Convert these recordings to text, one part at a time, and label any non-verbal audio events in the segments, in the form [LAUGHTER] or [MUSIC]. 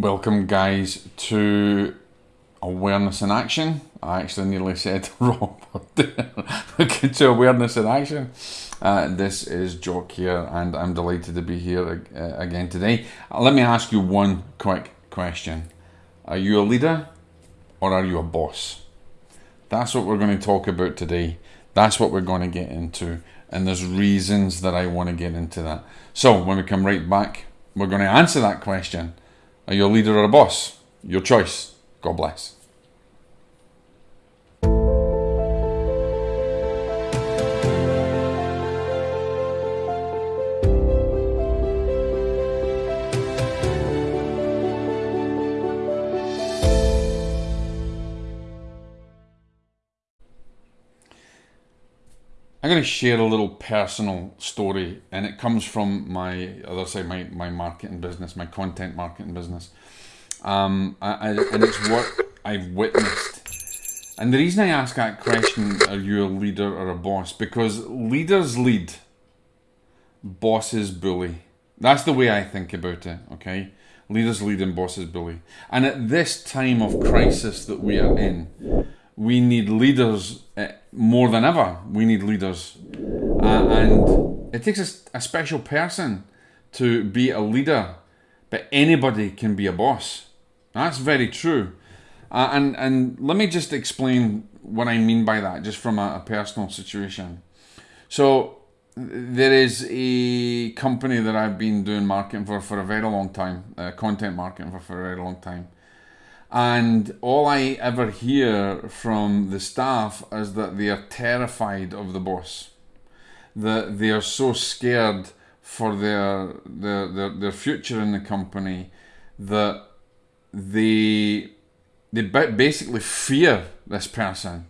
Welcome, guys, to Awareness in Action. I actually nearly said [LAUGHS] wrong Look into Awareness in Action. Uh, this is Jock here, and I'm delighted to be here uh, again today. Uh, let me ask you one quick question Are you a leader or are you a boss? That's what we're going to talk about today. That's what we're going to get into, and there's reasons that I want to get into that. So, when we come right back, we're going to answer that question are you a leader or a boss? Your choice. God bless. I'm going to share a little personal story, and it comes from my other side, my, my marketing business, my content marketing business. Um, I, I, and it's what I've witnessed. And the reason I ask that question, are you a leader or a boss? Because leaders lead, bosses bully. That's the way I think about it, okay? Leaders lead and bosses bully. And at this time of crisis that we are in, we need leaders eh, more than ever, we need leaders. Uh, and it takes a, a, special person to be a leader, but anybody can be a boss. That's very true. Uh, and, and let me just explain what I mean by that, just from a, a personal situation. So, there is a company that I've been doing marketing for for a very long time, uh, content marketing for, for a very long time. And all I ever hear from the staff is that they are terrified of the boss. That they are so scared for their their their, their future in the company that they they basically fear this person.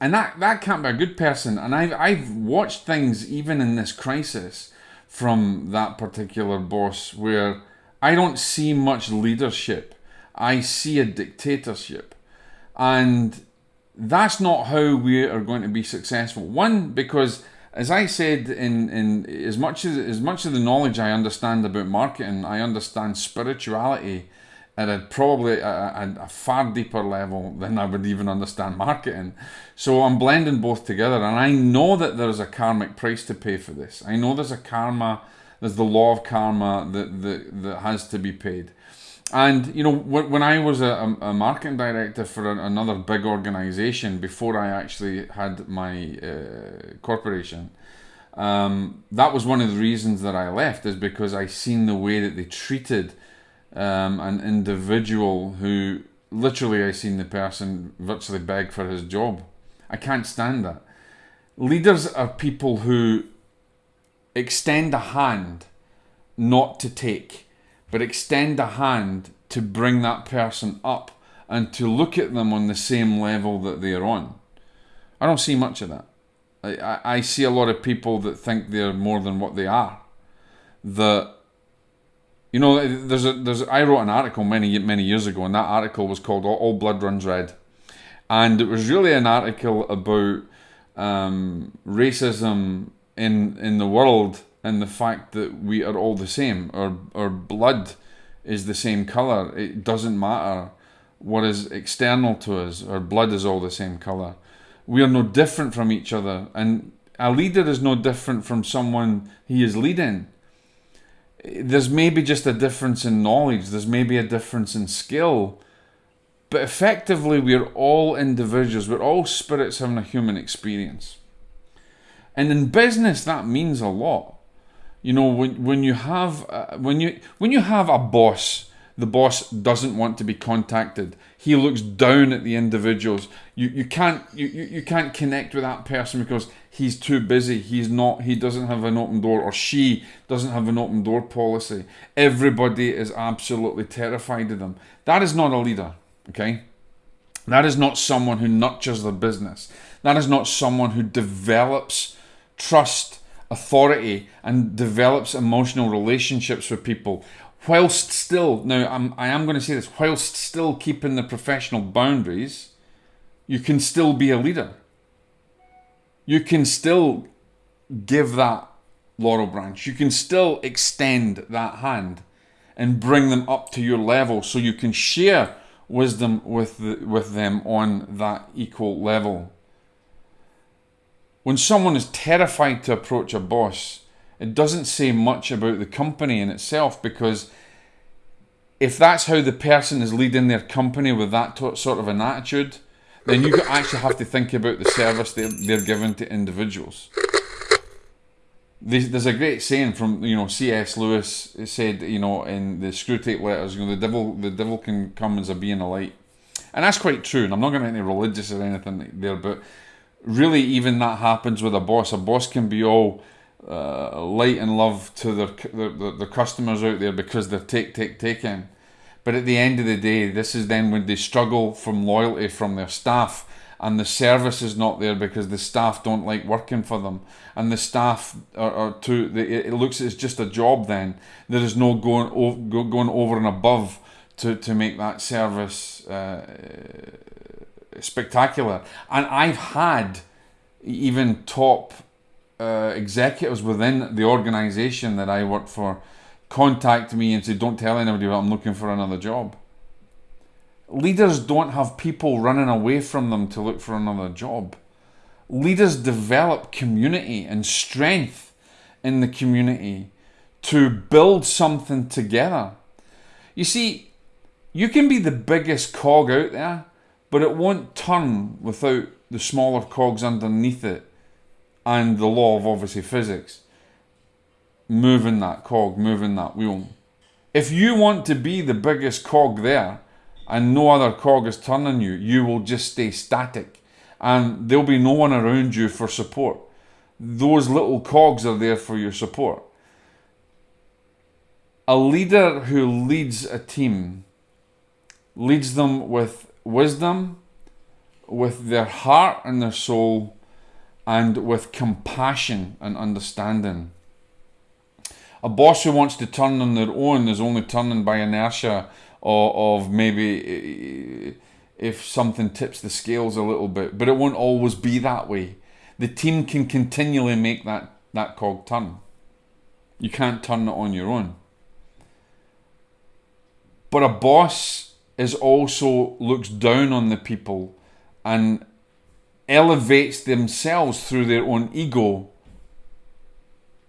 And that, that can't be a good person. And I've, I've watched things even in this crisis from that particular boss where I don't see much leadership I see a dictatorship. And that's not how we are going to be successful. One, because as I said, in, in as much as as much of the knowledge I understand about marketing, I understand spirituality at a probably a, a, a, far deeper level than I would even understand marketing. So I'm blending both together, and I know that there's a karmic price to pay for this. I know there's a karma, there's the law of karma that that, that has to be paid. And you know, when I was a, a marketing director for another big organization before I actually had my uh, corporation, um, that was one of the reasons that I left. Is because I seen the way that they treated um, an individual who literally I seen the person virtually beg for his job. I can't stand that. Leaders are people who extend a hand, not to take but extend a hand to bring that person up and to look at them on the same level that they are on. I don't see much of that. I, I see a lot of people that think they're more than what they are. That you know, there's a there's I wrote an article many many years ago, and that article was called "All, All Blood Runs Red," and it was really an article about um, racism in in the world and the fact that we are all the same. Our our blood is the same color. It doesn't matter what is external to us. Our blood is all the same color. We are no different from each other, and a leader is no different from someone he is leading. There's maybe just a difference in knowledge. There's maybe a difference in skill. But effectively, we're all individuals. We're all spirits having a human experience. And in business, that means a lot you know when when you have uh, when you when you have a boss the boss doesn't want to be contacted. He looks down at the individuals. You you can't you, you can't connect with that person because he's too busy. He's not he doesn't have an open door or she doesn't have an open door policy. Everybody is absolutely terrified of them. That is not a leader okay? That is not someone who nurtures the business. That is not someone who develops trust authority and develops emotional relationships with people whilst still now I'm, I am going to say this whilst still keeping the professional boundaries you can still be a leader you can still give that laurel branch you can still extend that hand and bring them up to your level so you can share wisdom with, the, with them on that equal level. When someone is terrified to approach a boss, it doesn't say much about the company in itself because if that's how the person is leading their company with that sort of an attitude, then you [LAUGHS] actually have to think about the service they're, they're giving to individuals. There's a great saying from you know C.S. Lewis. Said you know in the Screwtape Letters, you know the devil the devil can come as a being of light, and that's quite true. And I'm not going to any religious or anything there, but really even that happens with a boss. A boss can be all uh, light and love to their, their, their customers out there because they're take take taking. But at the end of the day, this is then when they struggle from loyalty from their staff and the service is not there because the staff don't like working for them and the staff are, are too it looks it's just a job then there is no going going over and above to, to make that service uh, spectacular and I've had even top uh, executives within the organization that I work for contact me and say, Don't tell anybody that I'm looking for another job. Leaders don't have people running away from them to look for another job. Leaders develop community and strength in the community to build something together. You see, you can be the biggest cog out there, but it won't turn without the smaller cogs underneath it and the law of obviously physics moving that cog, moving that wheel. If you want to be the biggest cog there and no other cog is turning you, you will just stay static and there'll be no one around you for support. Those little cogs are there for your support. A leader who leads a team leads them with wisdom, with their heart and their soul, and with compassion and understanding. A boss who wants to turn on their own is only turning by inertia or of maybe eh, eh, if something tips the scales a little bit, but it won't always be that way. The team can continually make that, that cog turn. You can't turn it on your own. But a boss is also looks down on the people and elevates themselves through their own ego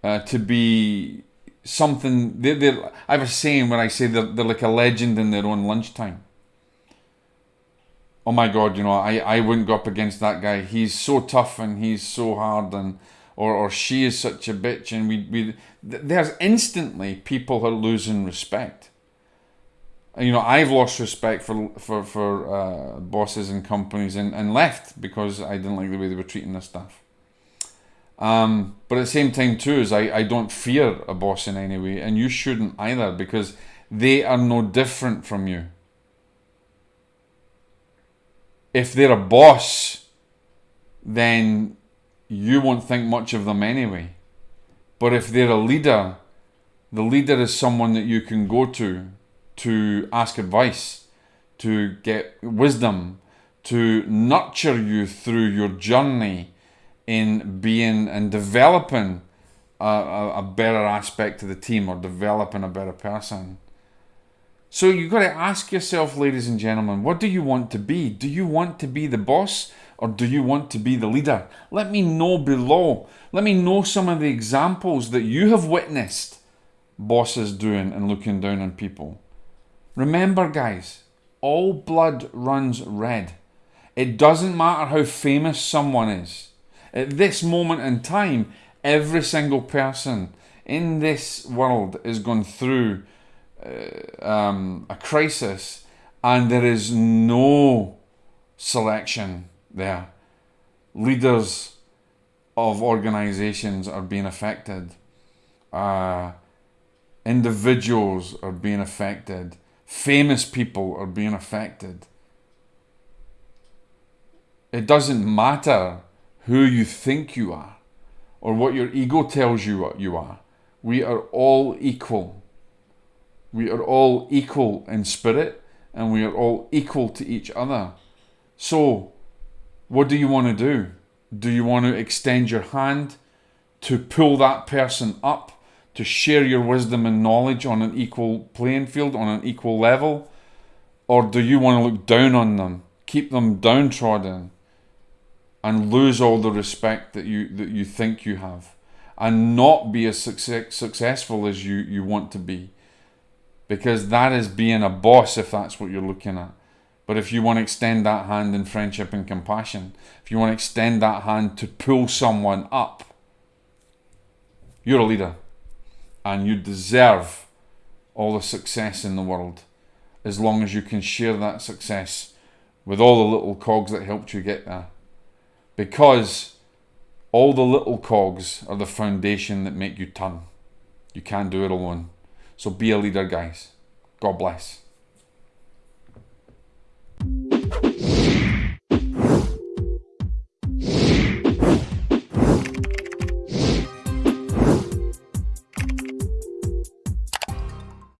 uh, to be something. They're, they're, I have a saying when I say they're, they're like a legend in their own lunchtime. Oh my God, you know, I, I wouldn't go up against that guy. He's so tough and he's so hard, and or, or she is such a bitch. And we, we there's instantly people are losing respect. You know, I've lost respect for for for uh, bosses and companies and, and left because I didn't like the way they were treating their staff. Um, but at the same time, too, is I, I don't fear a boss in any way, and you shouldn't either because they are no different from you. If they're a boss, then you won't think much of them anyway. But if they're a leader, the leader is someone that you can go to to ask advice, to get wisdom, to nurture you through your journey in being and developing a, a, a better aspect to the team or developing a better person. So you've got to ask yourself, ladies and gentlemen, what do you want to be? Do you want to be the boss or do you want to be the leader? Let me know below. Let me know some of the examples that you have witnessed bosses doing and looking down on people. Remember, guys, all blood runs red. It doesn't matter how famous someone is. At this moment in time, every single person in this world is going through uh, um, a crisis, and there is no selection there. Leaders of organizations are being affected, uh, individuals are being affected, famous people are being affected. It doesn't matter who you think you are or what your ego tells you what you are. We are all equal. We are all equal in spirit and we are all equal to each other. So, what do you want to do? Do you want to extend your hand to pull that person up? To share your wisdom and knowledge on an equal playing field, on an equal level? Or do you want to look down on them, keep them downtrodden, and lose all the respect that you that you think you have, and not be as success, successful as you, you want to be? Because that is being a boss if that's what you're looking at. But if you want to extend that hand in friendship and compassion, if you want to extend that hand to pull someone up, you're a leader and you deserve all the success in the world as long as you can share that success with all the little cogs that helped you get there. Because all the little cogs are the foundation that make you turn. You can't do it alone. So be a leader, guys. God bless.